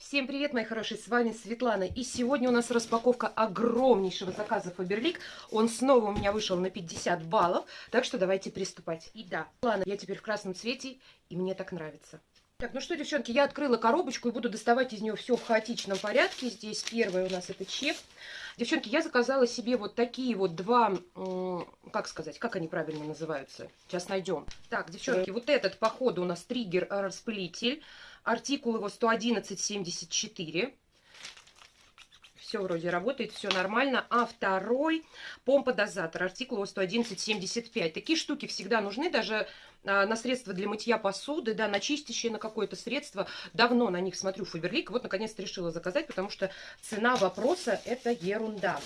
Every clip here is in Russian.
Всем привет, мои хорошие, с вами Светлана. И сегодня у нас распаковка огромнейшего заказа Фаберлик. Он снова у меня вышел на 50 баллов, так что давайте приступать. И да, ладно, я теперь в красном цвете, и мне так нравится. Так, ну что, девчонки, я открыла коробочку и буду доставать из нее все в хаотичном порядке. Здесь первое у нас это чек. Девчонки, я заказала себе вот такие вот два, как сказать, как они правильно называются? Сейчас найдем. Так, девчонки, вот этот, походу, у нас триггер-распылитель. Артикул его 111.74. Все вроде работает, все нормально. А второй помпа-дозатор. Артикул его 111.75. Такие штуки всегда нужны, даже а, на средства для мытья посуды, да, на чистящее, на какое-то средство. Давно на них смотрю Фаберлик. Вот, наконец-то решила заказать, потому что цена вопроса – это ерунда.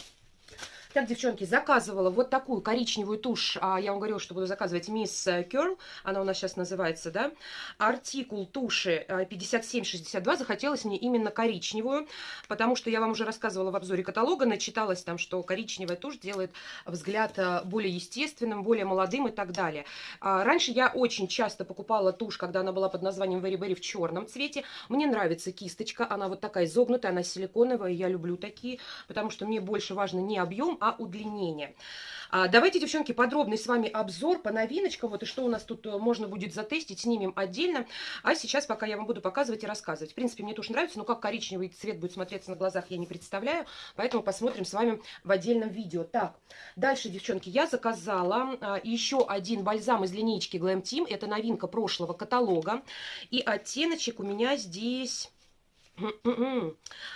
Так, девчонки, заказывала вот такую коричневую тушь. А, я вам говорила, что буду заказывать Мисс Керл. Она у нас сейчас называется, да. Артикул туши 5762. А, Захотелось мне именно коричневую, потому что я вам уже рассказывала в обзоре каталога, начиталась там, что коричневая тушь делает взгляд а, более естественным, более молодым и так далее. Раньше я очень часто покупала тушь, когда она была под названием Very Berry в черном цвете. Мне нравится кисточка, она вот такая изогнутая, она силиконовая, я люблю такие, потому что мне больше важно не объем, а удлинение. Давайте, девчонки, подробный с вами обзор по новиночкам. Вот и что у нас тут э, можно будет затестить, снимем отдельно. А сейчас пока я вам буду показывать и рассказывать. В принципе, мне тоже нравится, но как коричневый цвет будет смотреться на глазах, я не представляю. Поэтому посмотрим с вами в отдельном видео. Так, дальше, девчонки, я заказала а, еще один бальзам из линейки Glam Team. Это новинка прошлого каталога. И оттеночек у меня здесь...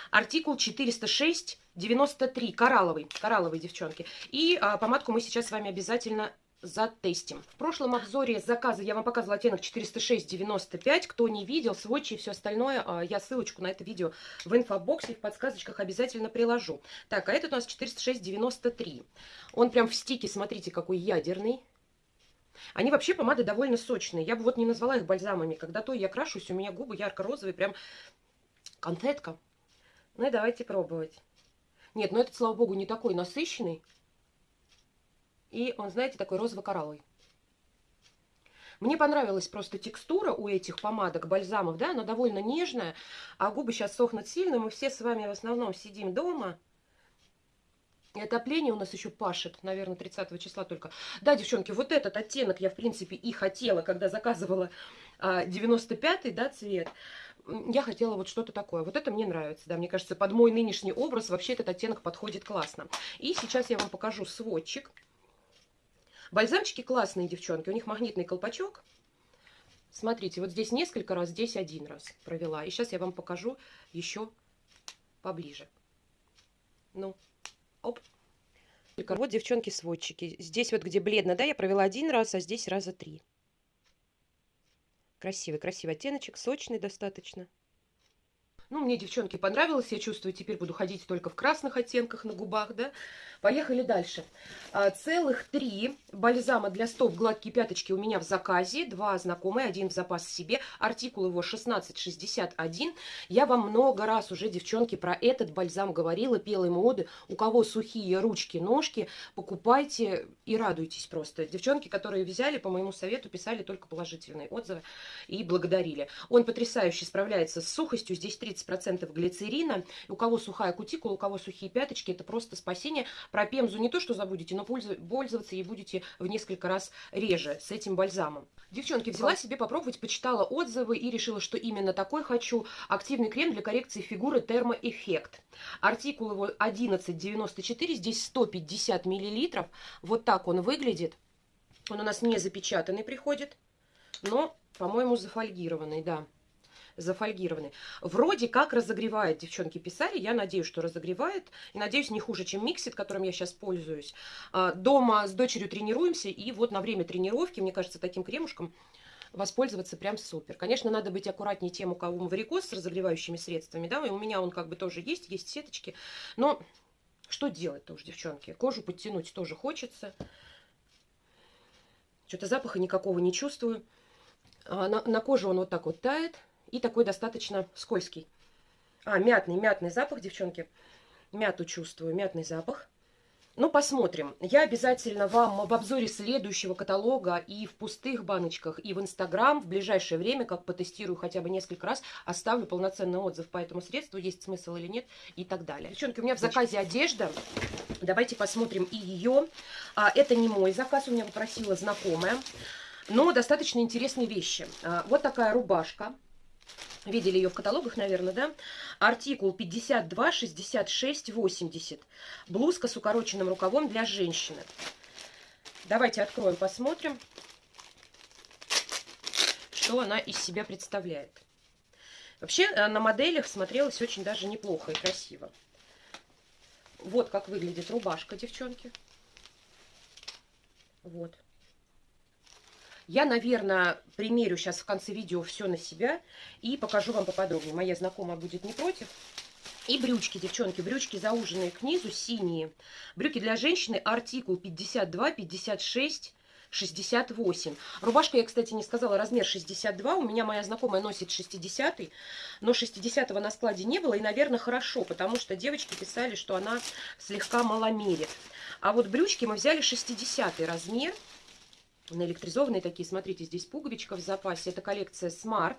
Артикул 406 93, коралловый, коралловый, девчонки. И а, помадку мы сейчас с вами обязательно затестим. В прошлом обзоре заказа я вам показывала оттенок 406-95. Кто не видел, сводчи и все остальное, а, я ссылочку на это видео в инфобоксе, в подсказочках обязательно приложу. Так, а этот у нас 406-93. Он прям в стике, смотрите, какой ядерный. Они вообще помады довольно сочные. Я бы вот не назвала их бальзамами. Когда то я крашусь, у меня губы ярко-розовые, прям конфетка. Ну и давайте пробовать. Нет, но этот, слава богу, не такой насыщенный. И он, знаете, такой розово-коралловый. Мне понравилась просто текстура у этих помадок, бальзамов, да, она довольно нежная, а губы сейчас сохнут сильно, мы все с вами в основном сидим дома. И отопление у нас еще пашет, наверное, 30 числа только. Да, девчонки, вот этот оттенок я, в принципе, и хотела, когда заказывала 95-й, а, да, цвет я хотела вот что-то такое. Вот это мне нравится, да, мне кажется, под мой нынешний образ вообще этот оттенок подходит классно. И сейчас я вам покажу сводчик. Бальзамчики классные, девчонки, у них магнитный колпачок. Смотрите, вот здесь несколько раз, здесь один раз провела. И сейчас я вам покажу еще поближе. Ну, оп. Вот, девчонки, сводчики. Здесь вот, где бледно, да, я провела один раз, а здесь раза три. Красивый, красивый оттеночек, сочный достаточно. Ну, мне, девчонки, понравилось. Я чувствую, теперь буду ходить только в красных оттенках на губах, да. Поехали дальше. А, целых три бальзама для стоп гладкие пяточки у меня в заказе. Два знакомые, один в запас себе. Артикул его 1661. Я вам много раз уже, девчонки, про этот бальзам говорила, пела ему оды. У кого сухие ручки, ножки, покупайте и радуйтесь просто. Девчонки, которые взяли, по моему совету, писали только положительные отзывы и благодарили. Он потрясающе справляется с сухостью. Здесь 30% глицерина. У кого сухая кутикула, у кого сухие пяточки, это просто спасение. Про пемзу не то, что забудете, но пользоваться ей будете в несколько раз реже с этим бальзамом. Девчонки, взяла себе попробовать, почитала отзывы и решила, что именно такой хочу. Активный крем для коррекции фигуры Термоэффект. Артикул его 11,94, здесь 150 миллилитров. Вот так он выглядит. Он у нас не запечатанный приходит, но, по-моему, зафольгированный, да зафольгированы. Вроде как разогревает, девчонки писали, я надеюсь, что разогревает. И надеюсь, не хуже, чем Миксит, которым я сейчас пользуюсь. А, дома с дочерью тренируемся, и вот на время тренировки, мне кажется, таким кремушком воспользоваться прям супер. Конечно, надо быть аккуратнее тем, у кого варикоз с разогревающими средствами, да, и у меня он как бы тоже есть, есть сеточки, но что делать-то уж, девчонки? Кожу подтянуть тоже хочется. Что-то запаха никакого не чувствую. А на, на коже он вот так вот тает и такой достаточно скользкий. А, мятный, мятный запах, девчонки. Мяту чувствую, мятный запах. Ну, посмотрим. Я обязательно вам в обзоре следующего каталога и в пустых баночках, и в Инстаграм в ближайшее время, как потестирую хотя бы несколько раз, оставлю полноценный отзыв по этому средству, есть смысл или нет, и так далее. Девчонки, у меня в заказе одежда. Давайте посмотрим и ее. А, это не мой заказ, у меня попросила знакомая. Но достаточно интересные вещи. А, вот такая рубашка Видели ее в каталогах, наверное, да? Артикул 52, 66, 80. Блузка с укороченным рукавом для женщины. Давайте откроем, посмотрим, что она из себя представляет. Вообще э, на моделях смотрелась очень даже неплохо и красиво. Вот как выглядит рубашка, девчонки. Вот. Я, наверное, примерю сейчас в конце видео все на себя и покажу вам поподробнее. Моя знакомая будет не против. И брючки, девчонки, брючки зауженные к низу, синие. Брюки для женщины, артикул 52, 56, 68. Рубашка, я, кстати, не сказала, размер 62. У меня моя знакомая носит 60 но 60 на складе не было. И, наверное, хорошо, потому что девочки писали, что она слегка маломерит. А вот брючки мы взяли 60 размер наэлектризованные такие. Смотрите, здесь пуговичка в запасе. Это коллекция Smart.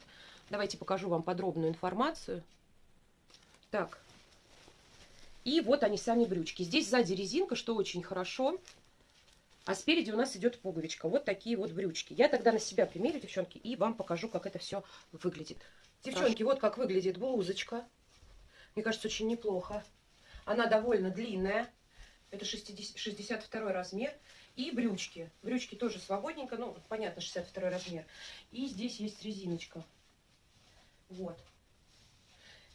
Давайте покажу вам подробную информацию. Так. И вот они сами брючки. Здесь сзади резинка, что очень хорошо. А спереди у нас идет пуговичка. Вот такие вот брючки. Я тогда на себя примерю, девчонки, и вам покажу, как это все выглядит. Девчонки, вот как выглядит блузочка. Мне кажется, очень неплохо. Она довольно длинная. Это 60, 62 размер. И брючки. Брючки тоже свободненько, ну, понятно, 62 размер. И здесь есть резиночка. Вот.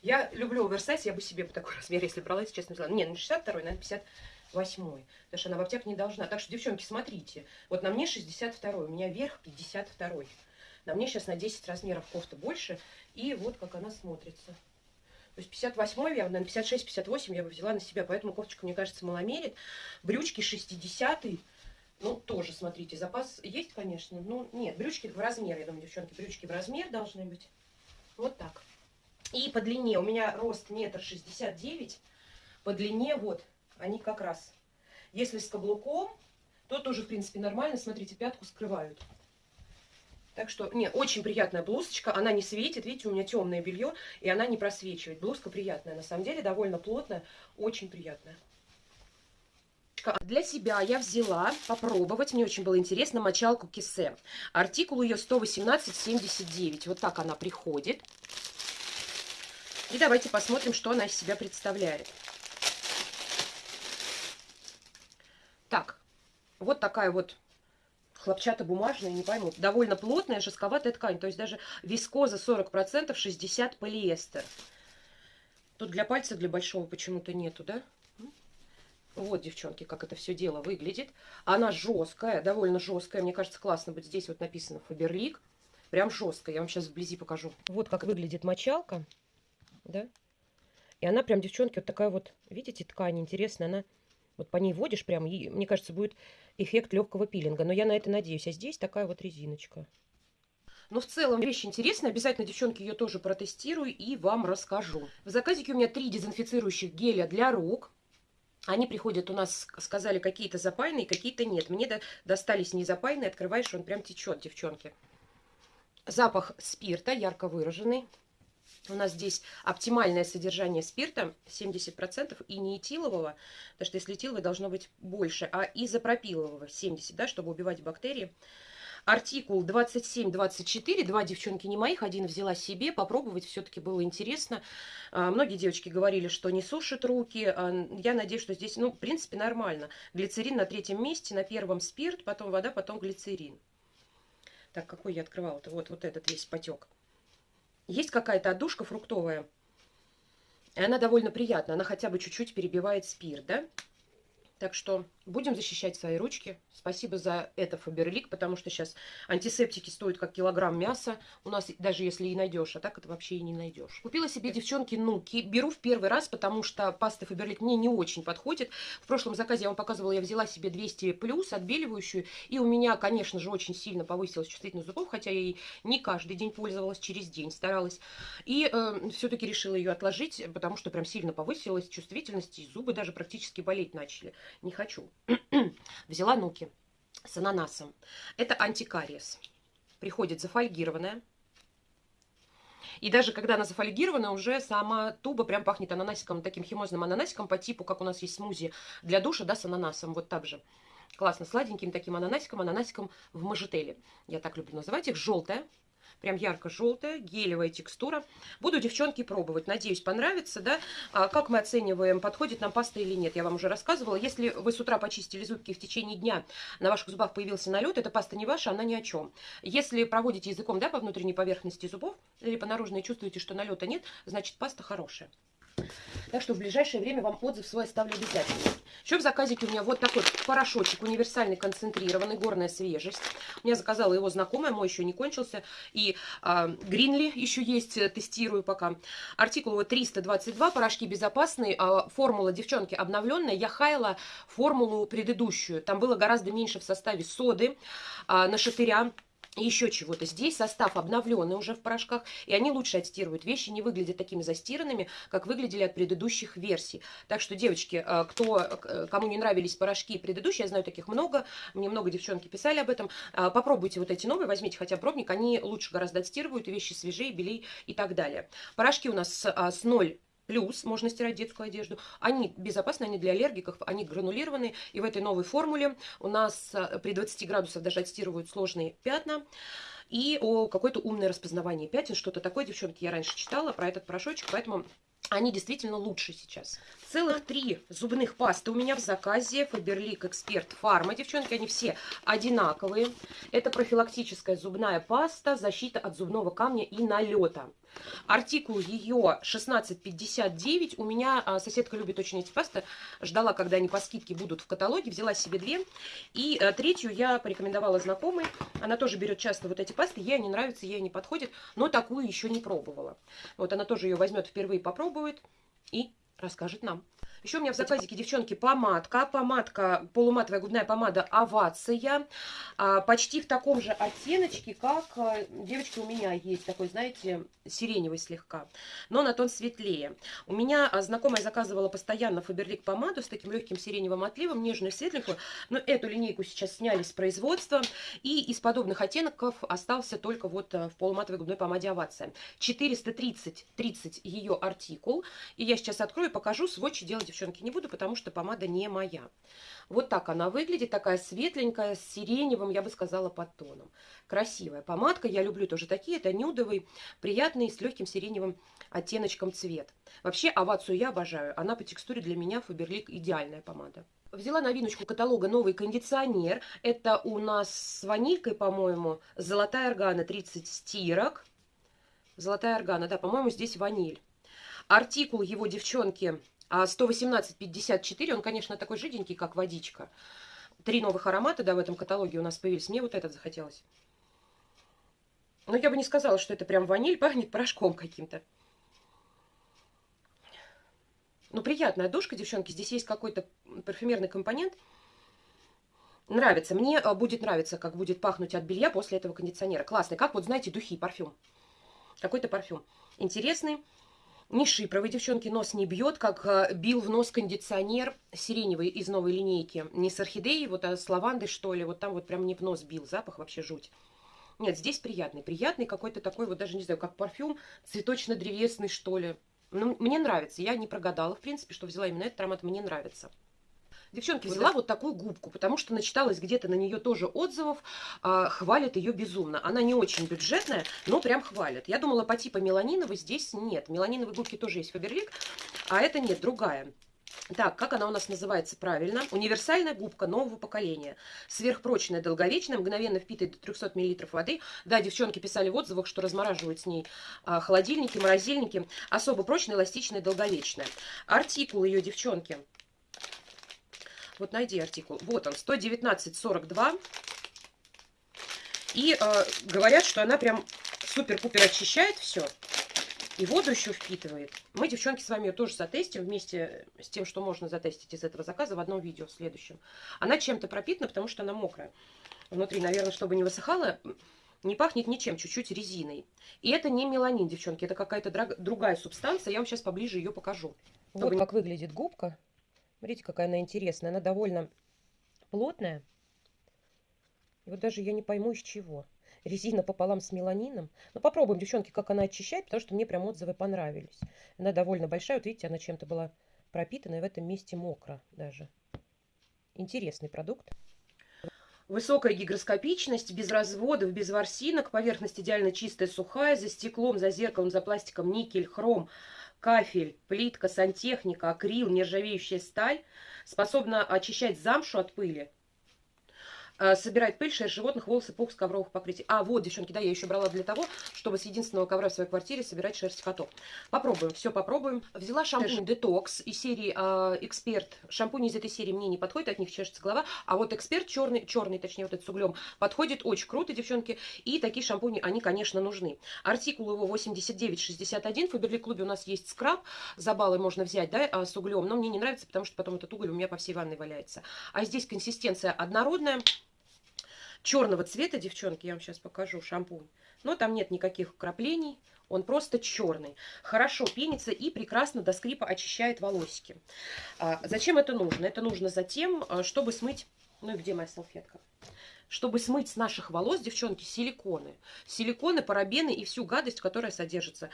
Я люблю оверсайз, я бы себе по такой размер, если брала, если честно, взяла. Не, не 62, наверное, 58. Потому что она в аптек не должна. Так что, девчонки, смотрите. Вот на мне 62, у меня верх 52. На мне сейчас на 10 размеров кофта больше. И вот как она смотрится. То есть 58 я, наверное, 56-58 я бы взяла на себя. Поэтому кофточка, мне кажется, маломерит. Брючки 60 -й. Ну, тоже, смотрите, запас есть, конечно, но нет, брючки в размер, я думаю, девчонки, брючки в размер должны быть. Вот так. И по длине, у меня рост метр шестьдесят девять, по длине вот, они как раз. Если с каблуком, то тоже, в принципе, нормально, смотрите, пятку скрывают. Так что, не, очень приятная блузочка, она не светит, видите, у меня темное белье, и она не просвечивает. Блузка приятная, на самом деле, довольно плотная, очень приятная. Для себя я взяла попробовать, мне очень было интересно, мочалку Кисе. Артикул ее 118,79. Вот так она приходит. И давайте посмотрим, что она из себя представляет. Так, вот такая вот хлопчатобумажная, не пойму, довольно плотная, жестковатая ткань. То есть даже вискоза 40%, 60% полиэстер. Тут для пальца, для большого почему-то нету, да? Вот, девчонки, как это все дело выглядит. Она жесткая, довольно жесткая. Мне кажется, классно быть здесь вот написано Фаберлик. Прям жесткая. Я вам сейчас вблизи покажу. Вот как выглядит мочалка. Да? И она прям, девчонки, вот такая вот, видите, ткань интересная. Она вот по ней водишь прям, и, мне кажется, будет эффект легкого пилинга. Но я на это надеюсь. А здесь такая вот резиночка. Но в целом вещь интересная. Обязательно, девчонки, ее тоже протестирую и вам расскажу. В заказике у меня три дезинфицирующих геля для рук. Они приходят у нас, сказали, какие-то запаянные, какие-то нет. Мне до, достались не запаянные, открываешь, он прям течет, девчонки. Запах спирта ярко выраженный. У нас здесь оптимальное содержание спирта 70% и не этилового, потому что если этиловое должно быть больше, а изопропилового 70%, да, чтобы убивать бактерии. Артикул 27-24, два девчонки не моих, один взяла себе, попробовать все-таки было интересно. А, многие девочки говорили, что не сушат руки. А, я надеюсь, что здесь, ну, в принципе, нормально. Глицерин на третьем месте, на первом спирт, потом вода, потом глицерин. Так, какой я открывала-то? Вот, вот этот весь потек. Есть какая-то отдушка фруктовая. И она довольно приятная. Она хотя бы чуть-чуть перебивает спирт, да? Так что будем защищать свои ручки. Спасибо за это, Фаберлик, потому что сейчас антисептики стоят как килограмм мяса. У нас даже если и найдешь, а так это вообще и не найдешь. Купила себе, девчонки, нуки. Беру в первый раз, потому что паста Фаберлик мне не очень подходит. В прошлом заказе я вам показывала, я взяла себе 200 плюс отбеливающую. И у меня, конечно же, очень сильно повысилась чувствительность зубов, хотя я ей не каждый день пользовалась, через день старалась. И э, все-таки решила ее отложить, потому что прям сильно повысилась чувствительность, и зубы даже практически болеть начали. не хочу. Взяла нуки с ананасом. Это антикариес. Приходит зафольгированная. И даже когда она зафольгирована, уже сама туба прям пахнет ананасиком, таким химозным ананасиком по типу, как у нас есть смузи для душа, да, с ананасом, вот так же. Классно, сладеньким таким ананасиком, ананасиком в мажетеле. Я так люблю называть их. Желтая, Прям ярко-желтая, гелевая текстура. Буду, девчонки, пробовать. Надеюсь, понравится, да? А как мы оцениваем, подходит нам паста или нет, я вам уже рассказывала. Если вы с утра почистили зубки в течение дня, на ваших зубах появился налет, эта паста не ваша, она ни о чем. Если проводите языком, да, по внутренней поверхности зубов, или по наружной чувствуете, что налета нет, значит, паста хорошая. Так что в ближайшее время вам отзыв свой оставлю обязательно. Еще в заказике у меня вот такой порошочек универсальный, концентрированный, горная свежесть. У меня заказала его знакомая, мой еще не кончился. И а, Гринли еще есть, э, тестирую пока. Артикул его 322, порошки безопасные. А, формула, девчонки, обновленная. Я хаяла формулу предыдущую. Там было гораздо меньше в составе соды, а, нашатыря еще чего-то. Здесь состав обновленный уже в порошках, и они лучше отстирывают. Вещи не выглядят такими застиранными, как выглядели от предыдущих версий. Так что, девочки, э, кто, э, кому не нравились порошки предыдущие, я знаю таких много, мне много девчонки писали об этом, э, попробуйте вот эти новые, возьмите хотя бы пробник, они лучше гораздо отстирывают, вещи свежее, белее и так далее. Порошки у нас с 0 Плюс можно стирать детскую одежду. Они безопасны, они для аллергиков, они гранулированные. И в этой новой формуле у нас э, при 20 градусах даже отстирывают сложные пятна. И о какое-то умное распознавание пятен, что-то такое, девчонки, я раньше читала про этот порошочек, поэтому они действительно лучше сейчас. Целых три зубных пасты у меня в заказе. Faberlic Expert Pharma. Девчонки, они все одинаковые. Это профилактическая зубная паста, защита от зубного камня и налета. Артикул ее 1659. У меня а, соседка любит очень эти пасты. Ждала, когда они по скидке будут в каталоге. Взяла себе две. И а, третью я порекомендовала знакомой. Она тоже берет часто вот эти пасты. Ей они нравятся, ей не подходят. Но такую еще не пробовала. Вот она тоже ее возьмет впервые, попробует. И расскажет нам. Еще у меня в заказике, девчонки, помадка. Помадка, полуматовая губная помада «Овация». А, почти в таком же оттеночке, как, а, девочки, у меня есть такой, знаете, сиреневый слегка. Но на тон светлее. У меня а, знакомая заказывала постоянно Фаберлик помаду с таким легким сиреневым отливом, нежную светленькую. Но эту линейку сейчас сняли с производства. И из подобных оттенков остался только вот в полуматовой губной помаде «Овация». 430 30 ее артикул. И я сейчас открою и покажу сводчи делать девчонки, не буду, потому что помада не моя. Вот так она выглядит, такая светленькая, с сиреневым, я бы сказала, подтоном. Красивая помадка, я люблю тоже такие, это нюдовый, приятный, с легким сиреневым оттеночком цвет. Вообще, овацию я обожаю, она по текстуре для меня Фаберлик идеальная помада. Взяла новиночку каталога новый кондиционер. Это у нас с ванилькой, по-моему, золотая органа 30 стирок. Золотая органа, да, по-моему, здесь ваниль. Артикул его, девчонки, а 118,54, он, конечно, такой жиденький, как водичка. Три новых аромата, да, в этом каталоге у нас появились. Мне вот этот захотелось. Но я бы не сказала, что это прям ваниль, пахнет порошком каким-то. Ну, приятная душка, девчонки. Здесь есть какой-то парфюмерный компонент. Нравится. Мне а, будет нравиться, как будет пахнуть от белья после этого кондиционера. Классный. Как вот, знаете, духи, парфюм. Какой-то парфюм. Интересный. Не шипровый, девчонки, нос не бьет, как э, бил в нос кондиционер сиреневый из новой линейки. Не с орхидеей, вот, а с лавандой, что ли. Вот там вот прям не в нос бил. Запах вообще жуть. Нет, здесь приятный. Приятный какой-то такой, вот даже не знаю, как парфюм цветочно-древесный, что ли. Ну, мне нравится. Я не прогадала, в принципе, что взяла именно этот аромат. Мне нравится. Девчонки, взяла вот такую губку, потому что начиталась где-то на нее тоже отзывов, э, хвалят ее безумно. Она не очень бюджетная, но прям хвалят. Я думала по типу меланиновой, здесь нет. Меланиновые губки тоже есть Фаберлик, а это нет, другая. Так, как она у нас называется правильно? Универсальная губка нового поколения. Сверхпрочная, долговечная, мгновенно впитывает до 300 мл воды. Да, девчонки писали в отзывах, что размораживают с ней а, холодильники, морозильники. Особо прочная, эластичная, долговечная. Артикул ее, девчонки, вот найди артикул. Вот он, 119,42. И э, говорят, что она прям супер-пупер очищает все. И воду еще впитывает. Мы, девчонки, с вами ее тоже затестим вместе с тем, что можно затестить из этого заказа в одном видео в следующем. Она чем-то пропитана, потому что она мокрая. Внутри, наверное, чтобы не высыхала, не пахнет ничем, чуть-чуть резиной. И это не меланин, девчонки, это какая-то другая субстанция. Я вам сейчас поближе ее покажу. Вот как выглядит губка. Смотрите, какая она интересная. Она довольно плотная. И вот даже я не пойму, из чего. Резина пополам с меланином. Ну, попробуем, девчонки, как она очищает, потому что мне прям отзывы понравились. Она довольно большая. Вот видите, она чем-то была пропитана, и в этом месте мокро даже. Интересный продукт. Высокая гигроскопичность, без разводов, без ворсинок, поверхность идеально чистая, сухая, за стеклом, за зеркалом, за пластиком никель, хром, кафель, плитка, сантехника, акрил, нержавеющая сталь, способна очищать замшу от пыли, Э, собирать пыль, шерсть животных, волосы, пух с ковровых покрытий. А, вот, девчонки, да, я еще брала для того, чтобы с единственного ковра в своей квартире собирать шерсть котов. Попробуем, все попробуем. Взяла шампунь Детокс из серии э, Эксперт. Шампунь из этой серии мне не подходит, от них чешется голова. А вот Эксперт черный, черный, точнее, вот этот с углем, подходит очень круто, девчонки. И такие шампуни, они, конечно, нужны. Артикул его 8961. В Фаберлик клубе у нас есть скраб. За баллы можно взять, да, э, с углем. Но мне не нравится, потому что потом этот уголь у меня по всей ванной валяется. А здесь консистенция однородная черного цвета, девчонки, я вам сейчас покажу шампунь. Но там нет никаких краплений, он просто черный. Хорошо пенится и прекрасно до скрипа очищает волосики. А, зачем это нужно? Это нужно затем, а, чтобы смыть... Ну и где моя салфетка? Чтобы смыть с наших волос, девчонки, силиконы. Силиконы, парабены и всю гадость, которая содержится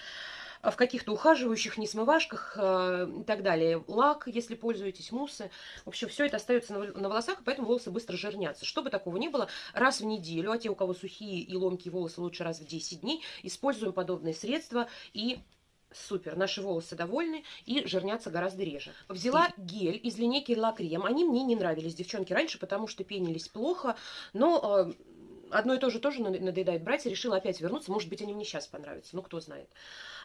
в каких-то ухаживающих несмывашках э, и так далее. Лак, если пользуетесь, муссы. В общем, все это остается на волосах, и поэтому волосы быстро жирнятся. Чтобы такого не было, раз в неделю, а те, у кого сухие и ломкие волосы, лучше раз в 10 дней, используем подобные средства и Супер, наши волосы довольны и жирнятся гораздо реже. Взяла гель из линейки La Creme. Они мне не нравились, девчонки, раньше, потому что пенились плохо, но э, одно и то же тоже надоедает брать, решила опять вернуться. Может быть, они мне сейчас понравятся, ну, кто знает.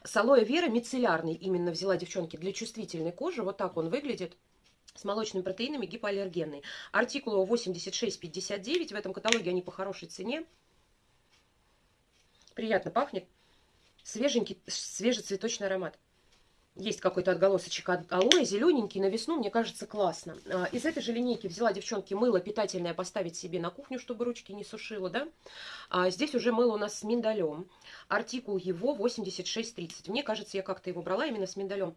С алоэ вера мицеллярный именно взяла, девчонки, для чувствительной кожи. Вот так он выглядит с молочными протеинами, гипоаллергенный. Артикул его 86,59. В этом каталоге они по хорошей цене. Приятно пахнет. Свеженький, свежий цветочный аромат есть какой-то отголосочек от алоэ, зелененький, на весну, мне кажется, классно. А, из этой же линейки взяла, девчонки, мыло питательное поставить себе на кухню, чтобы ручки не сушило, да. А здесь уже мыло у нас с миндалем. Артикул его 8630. Мне кажется, я как-то его брала именно с миндалем.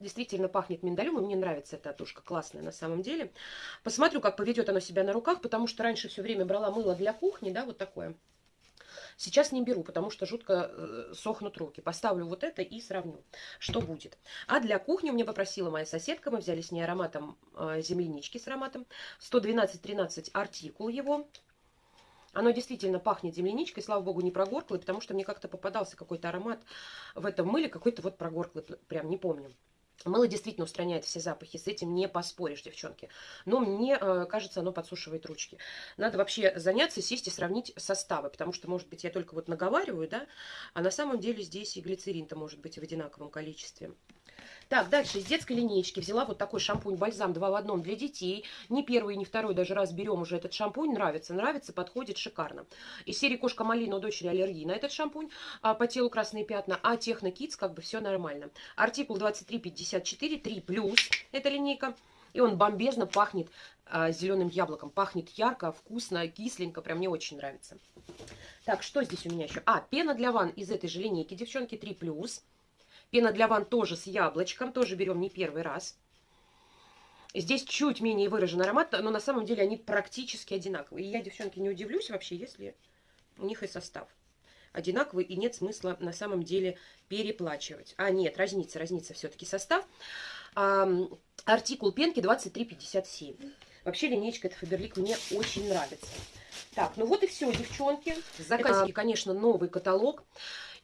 Действительно пахнет миндалем, и мне нравится эта тушка, классная на самом деле. Посмотрю, как поведет оно себя на руках, потому что раньше все время брала мыло для кухни, да, вот такое. Сейчас не беру, потому что жутко э, сохнут руки. Поставлю вот это и сравню, что будет. А для кухни мне попросила моя соседка, мы взяли с ней ароматом э, землянички с ароматом. 112-13 артикул его. Оно действительно пахнет земляничкой, слава богу, не прогорклый, потому что мне как-то попадался какой-то аромат в этом мыле, какой-то вот прогорклый, прям не помню. Мыло действительно устраняет все запахи, с этим не поспоришь, девчонки. Но мне э, кажется, оно подсушивает ручки. Надо вообще заняться, сесть и сравнить составы, потому что, может быть, я только вот наговариваю, да, а на самом деле здесь и глицерин-то может быть в одинаковом количестве. Так, дальше из детской линейки взяла вот такой шампунь-бальзам 2 в одном для детей. Не первый, не второй даже раз берем уже этот шампунь. Нравится, нравится, подходит шикарно. Из серии Кошка Малина у дочери аллергии на этот шампунь. А, по телу красные пятна. А Техно Kids как бы все нормально. Артикул 2354, 3 плюс. Это линейка. И он бомбезно пахнет а, зеленым яблоком. Пахнет ярко, вкусно, кисленько. Прям мне очень нравится. Так, что здесь у меня еще? А, пена для ванн из этой же линейки, девчонки, 3 плюс. Пена для ванн тоже с яблочком, тоже берем не первый раз. Здесь чуть менее выражен аромат, но на самом деле они практически одинаковые. И я, девчонки, не удивлюсь вообще, если у них и состав одинаковый, и нет смысла на самом деле переплачивать. А, нет, разница, разница все-таки состав. А, артикул пенки 2357. Вообще линейка это Фаберлик мне очень нравится. Так, ну вот и все, девчонки. Заказики, конечно, новый каталог.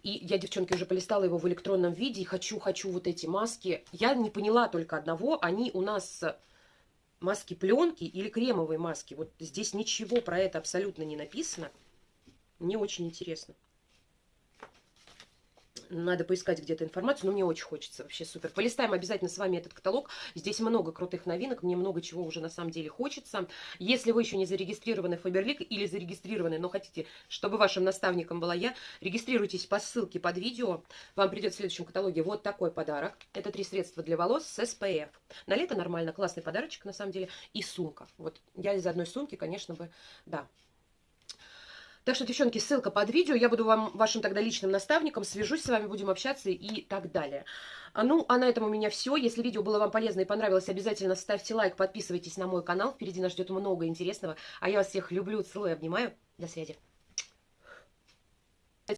И я, девчонки, уже полистала его в электронном виде. Хочу, хочу вот эти маски. Я не поняла только одного. Они у нас маски пленки или кремовые маски. Вот здесь ничего про это абсолютно не написано. Мне очень интересно. Надо поискать где-то информацию, но мне очень хочется. Вообще супер. Полистаем обязательно с вами этот каталог. Здесь много крутых новинок. Мне много чего уже на самом деле хочется. Если вы еще не зарегистрированы в Фаберлик или зарегистрированы, но хотите, чтобы вашим наставником была я, регистрируйтесь по ссылке под видео. Вам придет в следующем каталоге вот такой подарок. Это три средства для волос с SPF. На лето нормально. Классный подарочек на самом деле. И сумка. Вот я из одной сумки, конечно бы, да, Так что, девчонки, ссылка под видео. Я буду вам вашим тогда личным наставником. Свяжусь с вами, будем общаться и так далее. А, ну, а на этом у меня все. Если видео было вам полезно и понравилось, обязательно ставьте лайк, подписывайтесь на мой канал. Впереди нас ждет много интересного. А я вас всех люблю, целую, обнимаю. До связи.